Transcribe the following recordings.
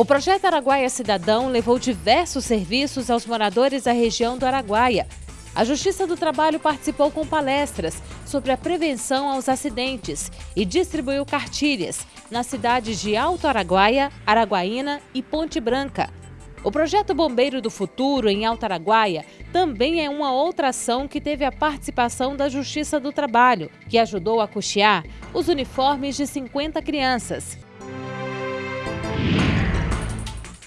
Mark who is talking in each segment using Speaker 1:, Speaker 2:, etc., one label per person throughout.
Speaker 1: O projeto Araguaia Cidadão levou diversos serviços aos moradores da região do Araguaia. A Justiça do Trabalho participou com palestras sobre a prevenção aos acidentes e distribuiu cartilhas nas cidades de Alto Araguaia, Araguaína e Ponte Branca. O projeto Bombeiro do Futuro em Alto Araguaia também é uma outra ação que teve a participação da Justiça do Trabalho, que ajudou a custear os uniformes de 50 crianças.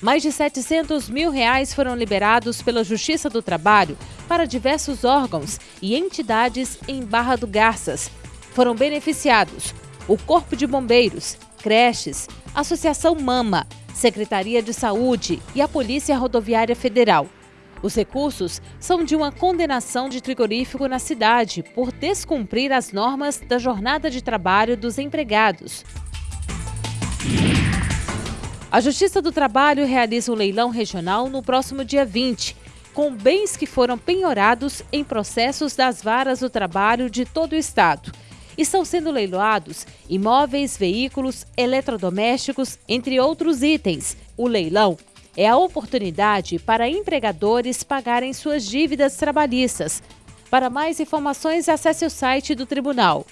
Speaker 1: Mais de 700 mil reais foram liberados pela Justiça do Trabalho para diversos órgãos e entidades em Barra do Garças. Foram beneficiados o Corpo de Bombeiros, creches, Associação Mama, Secretaria de Saúde e a Polícia Rodoviária Federal. Os recursos são de uma condenação de frigorífico na cidade por descumprir as normas da jornada de trabalho dos empregados. A Justiça do Trabalho realiza um leilão regional no próximo dia 20, com bens que foram penhorados em processos das varas do trabalho de todo o estado. Estão sendo leiloados imóveis, veículos, eletrodomésticos, entre outros itens. O leilão é a oportunidade para empregadores pagarem suas dívidas trabalhistas. Para mais informações, acesse o site do Tribunal